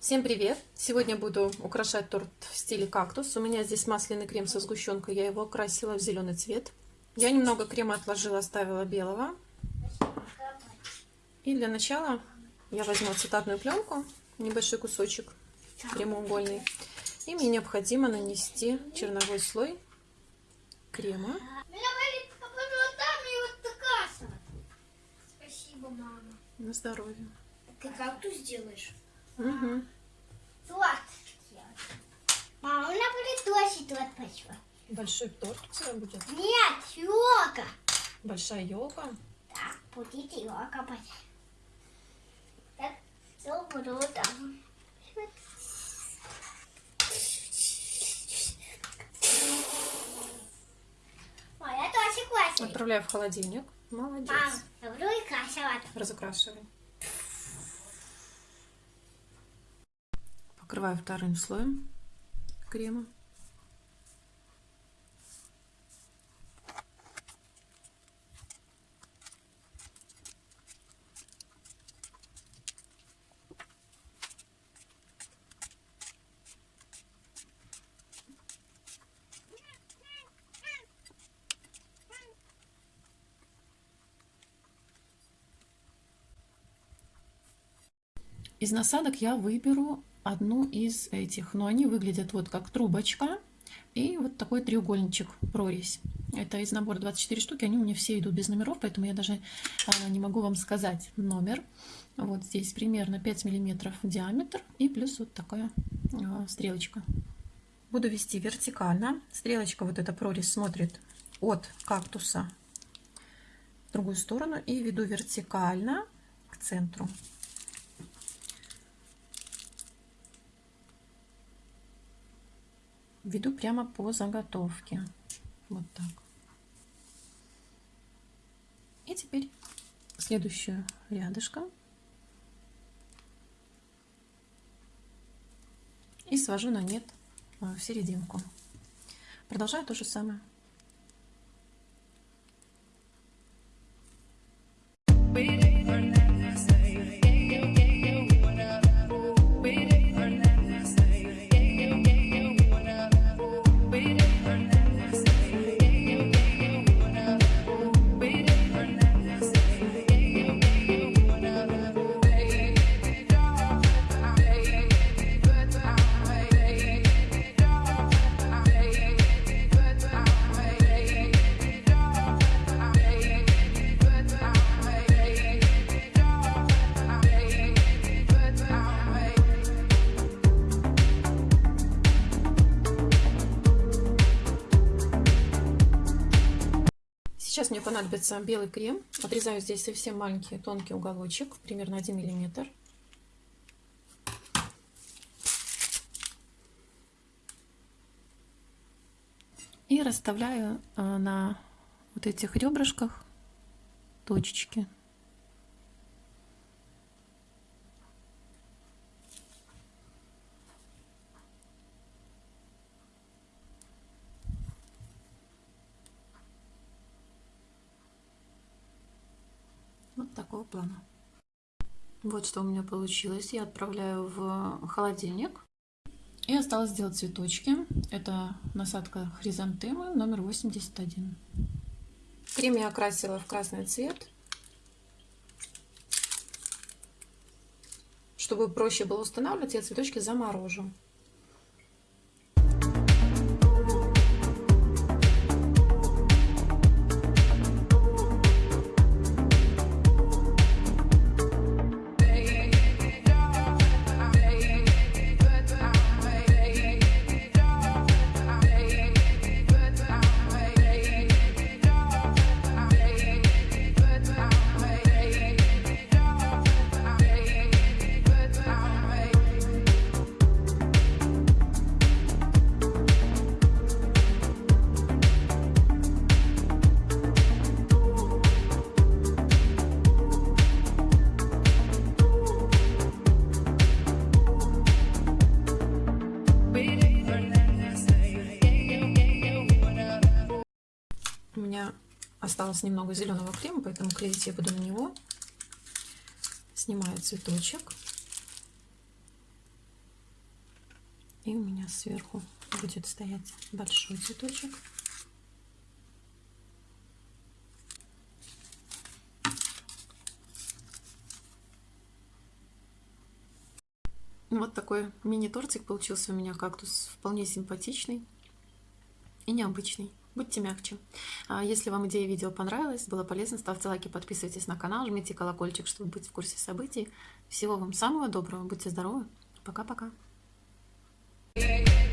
Всем привет! Сегодня буду украшать торт в стиле кактус. У меня здесь масляный крем со сгущенкой. Я его окрасила в зеленый цвет. Я немного крема отложила, оставила белого. И для начала я возьму цитатную пленку, небольшой кусочек прямоугольный. И мне необходимо нанести черновой слой крема. Спасибо, мама. На здоровье. Ты кактус делаешь? Угу. Сладкие. Мама, у меня будет тут пошла. Большой торт тебя будет? Нет, елка. Большая елка? Да, будет елка почти. Так, все буду там. Моя тоже классная. Отправляю в холодильник. Молодец. Мам, красивать. Разукрашивай. Покрываю вторым слоем крема. Из насадок я выберу одну из этих. Но они выглядят вот как трубочка и вот такой треугольничек, прорезь. Это из набора 24 штуки, они у меня все идут без номеров, поэтому я даже а, не могу вам сказать номер. Вот здесь примерно 5 миллиметров диаметр и плюс вот такая а, стрелочка. Буду вести вертикально. Стрелочка, вот эта прорезь смотрит от кактуса в другую сторону и веду вертикально к центру. Веду прямо по заготовке. Вот так. И теперь следующую рядышком. И свожу на нет а, в серединку. Продолжаю то же самое. Сейчас мне понадобится белый крем. Отрезаю здесь совсем маленький тонкий уголочек, примерно 1 миллиметр. И расставляю э, на вот этих ребрышках точечки. Такого плана. Вот что у меня получилось. Я отправляю в холодильник. И осталось сделать цветочки. Это насадка хризантемы номер 81. Крем я окрасила в красный цвет. Чтобы проще было устанавливать, я цветочки заморожу. Осталось немного зеленого крема, поэтому клеить я буду на него. Снимаю цветочек. И у меня сверху будет стоять большой цветочек. Вот такой мини-тортик получился у меня кактус, вполне симпатичный и необычный. Будьте мягче. А если вам идея видео понравилась, было полезно, ставьте лайки, подписывайтесь на канал, жмите колокольчик, чтобы быть в курсе событий. Всего вам самого доброго, будьте здоровы, пока-пока. Yeah, yeah.